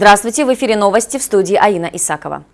Здравствуйте, в эфире новости в студии Аина Исакова.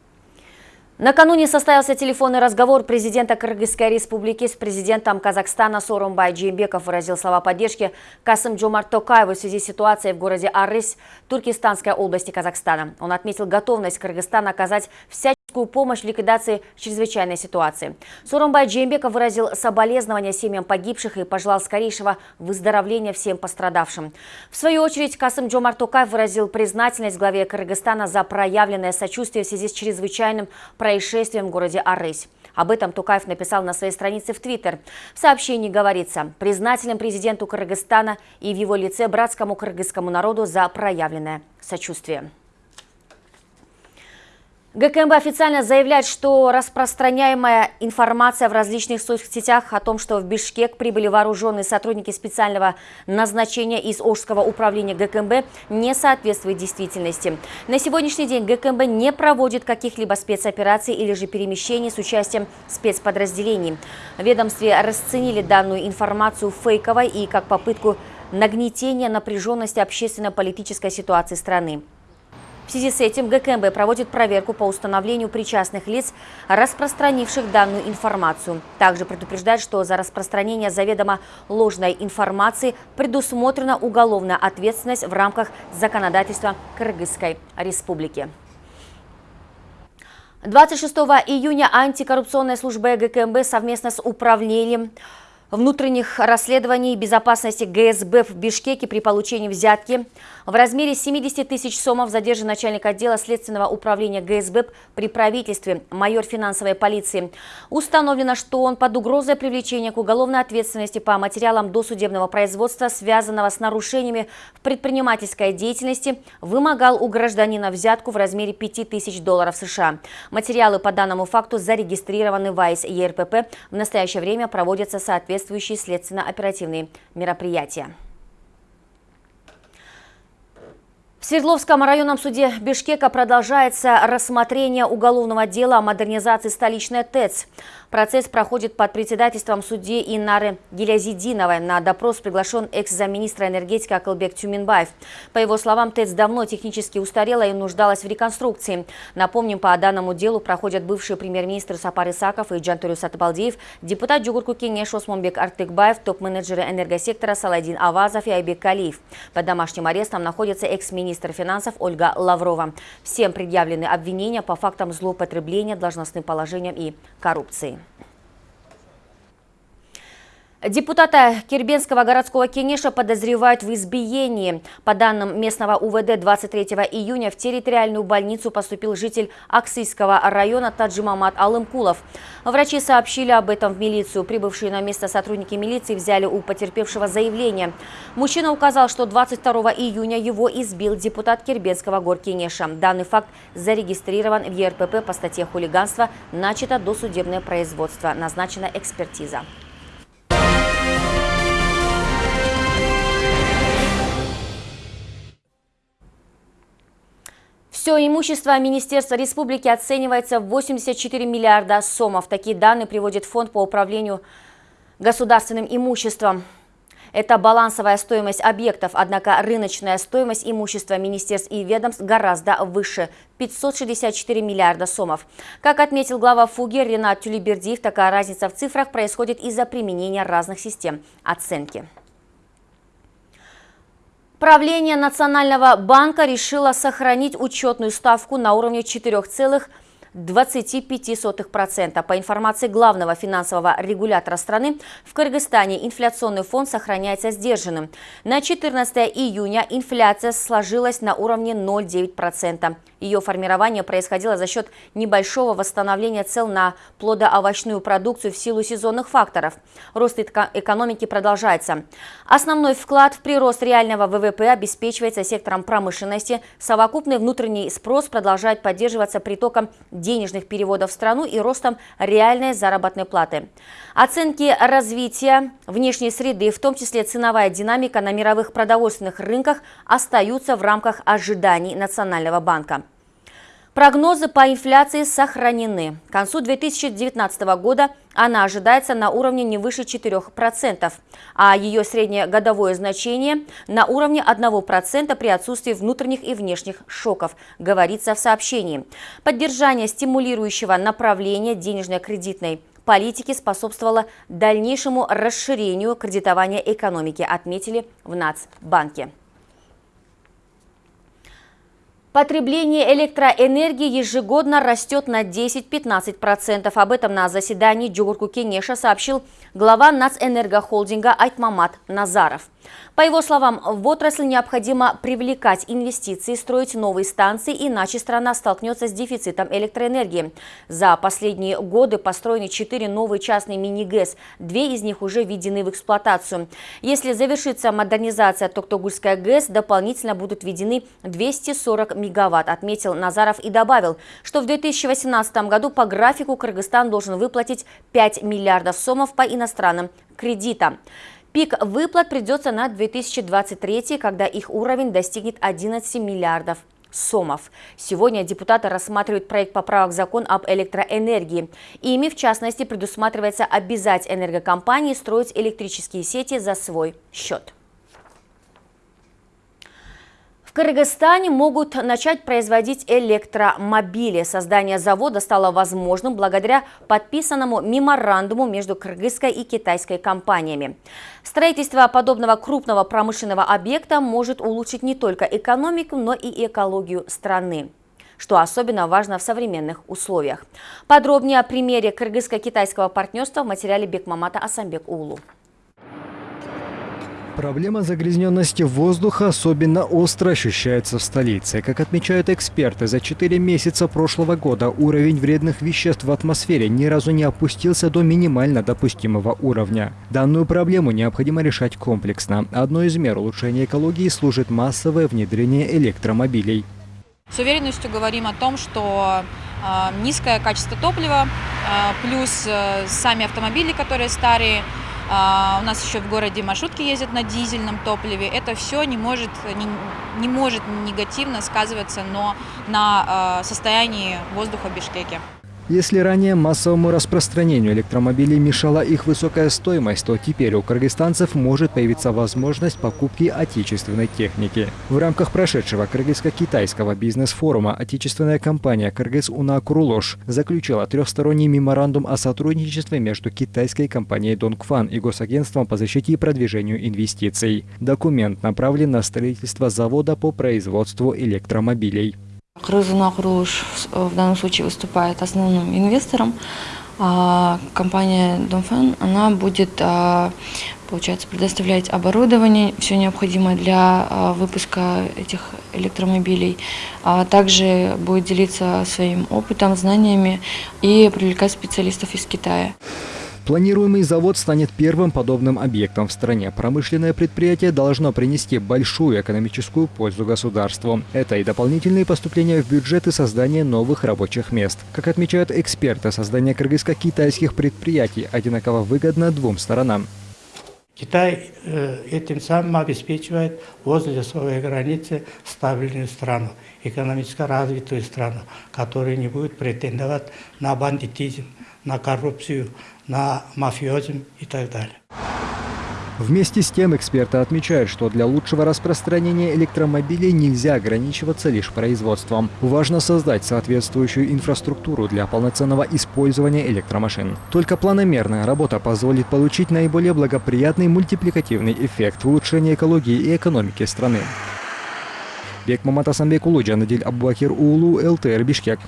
Накануне состоялся телефонный разговор президента Кыргызской республики с президентом Казахстана Сооронбай Джеймбеков выразил слова поддержки Касым Джомарт Токаеву в связи с ситуацией в городе Арыс, Туркестанской области Казахстана. Он отметил готовность Кыргызстана оказать всяческую помощь в ликвидации чрезвычайной ситуации. Суромбай Джембеков выразил соболезнования семьям погибших и пожелал скорейшего выздоровления всем пострадавшим. В свою очередь Касым Джомар Токаев выразил признательность главе Кыргызстана за проявленное сочувствие в связи с чрезвычайным происшествием в городе Арысь. Об этом Тукаев написал на своей странице в Твиттер. В сообщении говорится, признателен президенту Кыргызстана и в его лице братскому кыргызскому народу за проявленное сочувствие. ГКМБ официально заявляет, что распространяемая информация в различных соцсетях о том, что в Бишкек прибыли вооруженные сотрудники специального назначения из Ожского управления ГКМБ, не соответствует действительности. На сегодняшний день ГКМБ не проводит каких-либо спецопераций или же перемещений с участием спецподразделений. Ведомстве расценили данную информацию фейковой и как попытку нагнетения напряженности общественно-политической ситуации страны. В связи с этим ГКМБ проводит проверку по установлению причастных лиц, распространивших данную информацию. Также предупреждает, что за распространение заведомо ложной информации предусмотрена уголовная ответственность в рамках законодательства Кыргызской Республики. 26 июня антикоррупционная служба ГКМБ совместно с управлением внутренних расследований безопасности ГСБ в Бишкеке при получении взятки. В размере 70 тысяч сомов задержан начальник отдела Следственного управления ГСБ при правительстве, майор финансовой полиции. Установлено, что он под угрозой привлечения к уголовной ответственности по материалам досудебного производства, связанного с нарушениями в предпринимательской деятельности, вымогал у гражданина взятку в размере 5 тысяч долларов США. Материалы по данному факту зарегистрированы в АИС ЕРПП. В настоящее время проводятся соответствующие соответствующие следственно-оперативные мероприятия. В Свердловском районном суде Бишкека продолжается рассмотрение уголовного дела о модернизации столичной ТЭЦ. Процесс проходит под председательством судьи Инары Гелязидиновой. На допрос приглашен экс-замминистра энергетики Акылбек Тюминбаев. По его словам, ТЭЦ давно технически устарела и нуждалась в реконструкции. Напомним, по данному делу проходят бывший премьер-министр Сапар Исаков и Джантурю Сатыбалдиев, депутат Джугурку Кенеш Осмонбек Артыкбаев, топ-менеджеры энергосектора Саладин Авазов и Айбек Калиев. Под домашним арестом находится экс-министр финансов Ольга Лаврова. Всем предъявлены обвинения по фактам злоупотребления должностным положением и коррупции. Депутата Кирбенского городского кенеша подозревают в избиении. По данным местного УВД, 23 июня в территориальную больницу поступил житель Аксийского района Таджимамат Алымкулов. Врачи сообщили об этом в милицию. Прибывшие на место сотрудники милиции взяли у потерпевшего заявление. Мужчина указал, что 22 июня его избил депутат Кирбенского горкенеша. Данный факт зарегистрирован в ЕРПП по статье хулиганства. Начато досудебное производство. Назначена экспертиза. Все имущество Министерства республики оценивается в 84 миллиарда сомов. Такие данные приводит Фонд по управлению государственным имуществом. Это балансовая стоимость объектов, однако рыночная стоимость имущества министерств и ведомств гораздо выше – 564 миллиарда сомов. Как отметил глава ФУГИ Ренат Тюлибердиев, такая разница в цифрах происходит из-за применения разных систем оценки. Правление Национального банка решило сохранить учетную ставку на уровне 4,5%. 25%. По информации главного финансового регулятора страны, в Кыргызстане инфляционный фон сохраняется сдержанным. На 14 июня инфляция сложилась на уровне 0,9%. Ее формирование происходило за счет небольшого восстановления цен на плодоовощную продукцию в силу сезонных факторов. Рост экономики продолжается. Основной вклад в прирост реального ВВП обеспечивается сектором промышленности. Совокупный внутренний спрос продолжает поддерживаться притоком денежных переводов в страну и ростом реальной заработной платы. Оценки развития внешней среды, в том числе ценовая динамика на мировых продовольственных рынках, остаются в рамках ожиданий Национального банка. Прогнозы по инфляции сохранены. К концу 2019 года она ожидается на уровне не выше 4%, а ее среднее годовое значение на уровне 1% при отсутствии внутренних и внешних шоков, говорится в сообщении. Поддержание стимулирующего направления денежно-кредитной политики способствовало дальнейшему расширению кредитования экономики, отметили в Нацбанке. Потребление электроэнергии ежегодно растет на 10-15%. Об этом на заседании Джугурку Кенеша сообщил глава Нацэнергохолдинга Айтмамат Назаров. По его словам, в отрасль необходимо привлекать инвестиции, строить новые станции, иначе страна столкнется с дефицитом электроэнергии. За последние годы построены четыре новые частные мини-ГЭС, две из них уже введены в эксплуатацию. Если завершится модернизация Токтогульская ГЭС, дополнительно будут введены 240 мегаватт, отметил Назаров и добавил, что в 2018 году по графику Кыргызстан должен выплатить 5 миллиардов сомов по иностранным кредитам. Пик выплат придется на 2023, когда их уровень достигнет 11 миллиардов сомов. Сегодня депутаты рассматривают проект поправок в закон об электроэнергии. Ими, в частности, предусматривается обязать энергокомпании строить электрические сети за свой счет. Кыргызстане могут начать производить электромобили. Создание завода стало возможным благодаря подписанному меморандуму между кыргызской и китайской компаниями. Строительство подобного крупного промышленного объекта может улучшить не только экономику, но и экологию страны что особенно важно в современных условиях. Подробнее о примере кыргызско-китайского партнерства в материале Бекмамата Асамбек Улу. Проблема загрязненности воздуха особенно остро ощущается в столице. Как отмечают эксперты, за 4 месяца прошлого года уровень вредных веществ в атмосфере ни разу не опустился до минимально допустимого уровня. Данную проблему необходимо решать комплексно. Одной из мер улучшения экологии служит массовое внедрение электромобилей. С уверенностью говорим о том, что э, низкое качество топлива, э, плюс э, сами автомобили, которые старые, а, у нас еще в городе маршрутки ездят на дизельном топливе. Это все не может, не, не может негативно сказываться но на а, состоянии воздуха в Бишкеке. Если ранее массовому распространению электромобилей мешала их высокая стоимость, то теперь у кыргызстанцев может появиться возможность покупки отечественной техники. В рамках прошедшего кыргызско-китайского бизнес-форума отечественная компания «Кыргыз Уна Крулош» заключила трехсторонний меморандум о сотрудничестве между китайской компанией «Донгфан» и Госагентством по защите и продвижению инвестиций. Документ направлен на строительство завода по производству электромобилей. Крызуна Круш в данном случае выступает основным инвестором. А компания Домфен, она будет, а, получается, предоставлять оборудование, все необходимое для а, выпуска этих электромобилей. Также будет делиться своим опытом, знаниями и привлекать специалистов из Китая. Планируемый завод станет первым подобным объектом в стране. Промышленное предприятие должно принести большую экономическую пользу государству. Это и дополнительные поступления в бюджет и создание новых рабочих мест. Как отмечают эксперты, создание кыргызско-китайских предприятий одинаково выгодно двум сторонам. Китай э, этим самым обеспечивает возле своей границы стабильную страну, экономически развитую страну, которая не будет претендовать на бандитизм, на коррупцию, на мафиозим и так далее. Вместе с тем эксперты отмечают, что для лучшего распространения электромобилей нельзя ограничиваться лишь производством. Важно создать соответствующую инфраструктуру для полноценного использования электромашин. Только планомерная работа позволит получить наиболее благоприятный мультипликативный эффект улучшения экологии и экономики страны. Бек Маматасанбек Надиль Аббакир Улу, ЛТР Бишкек.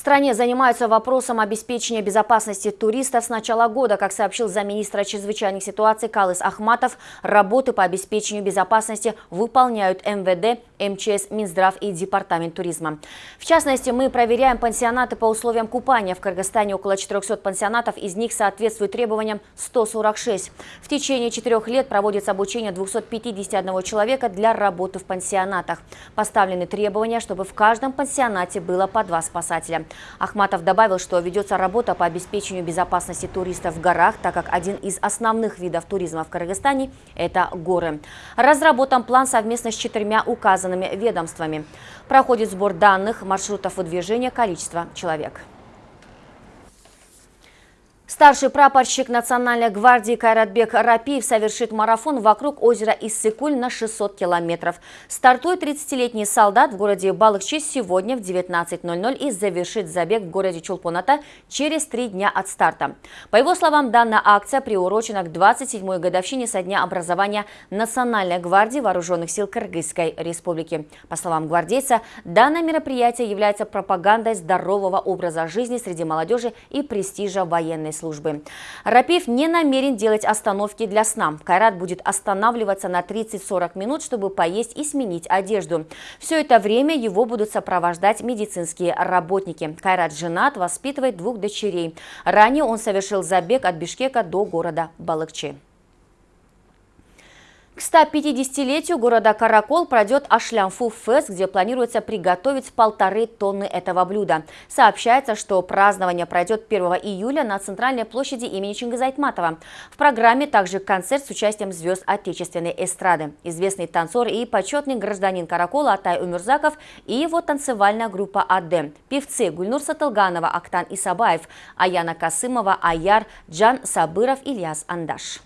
В стране занимаются вопросом обеспечения безопасности туристов с начала года. Как сообщил замминистра чрезвычайных ситуаций Калыс Ахматов, работы по обеспечению безопасности выполняют МВД, МЧС, Минздрав и Департамент туризма. В частности, мы проверяем пансионаты по условиям купания. В Кыргызстане около 400 пансионатов, из них соответствуют требованиям 146. В течение четырех лет проводится обучение 251 человека для работы в пансионатах. Поставлены требования, чтобы в каждом пансионате было по два спасателя. Ахматов добавил, что ведется работа по обеспечению безопасности туристов в горах, так как один из основных видов туризма в Кыргызстане – это горы. Разработан план совместно с четырьмя указанными ведомствами. Проходит сбор данных, маршрутов выдвижения, количества человек. Старший прапорщик Национальной гвардии Кайратбек Рапиев совершит марафон вокруг озера Иссыкуль на 600 километров. Стартует 30-летний солдат в городе Балыкчи сегодня в 19.00 и завершит забег в городе Чулпоната через три дня от старта. По его словам, данная акция приурочена к 27-й годовщине со дня образования Национальной гвардии Вооруженных сил Кыргызской республики. По словам гвардейца, данное мероприятие является пропагандой здорового образа жизни среди молодежи и престижа военной службы. Рапиев не намерен делать остановки для сна. Кайрат будет останавливаться на 30-40 минут, чтобы поесть и сменить одежду. Все это время его будут сопровождать медицинские работники. Кайрат женат, воспитывает двух дочерей. Ранее он совершил забег от Бишкека до города Балыкчи. К 150-летию города Каракол пройдет Ашлямфу фест, где планируется приготовить полторы тонны этого блюда. Сообщается, что празднование пройдет 1 июля на центральной площади имени Чингиза Айтматова. В программе также концерт с участием звезд отечественной эстрады. Известный танцор и почетный гражданин Каракола Атай Умерзаков и его танцевальная группа «Адем». Певцы Гульнур Сатылганова, Актан Исабаев, Аяна Касымова, Аяр, Джан Сабыров, Ильяс Андаш.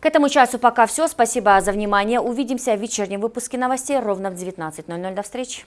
К этому часу пока все. Спасибо за внимание. Увидимся в вечернем выпуске новостей ровно в 19.00. До встречи.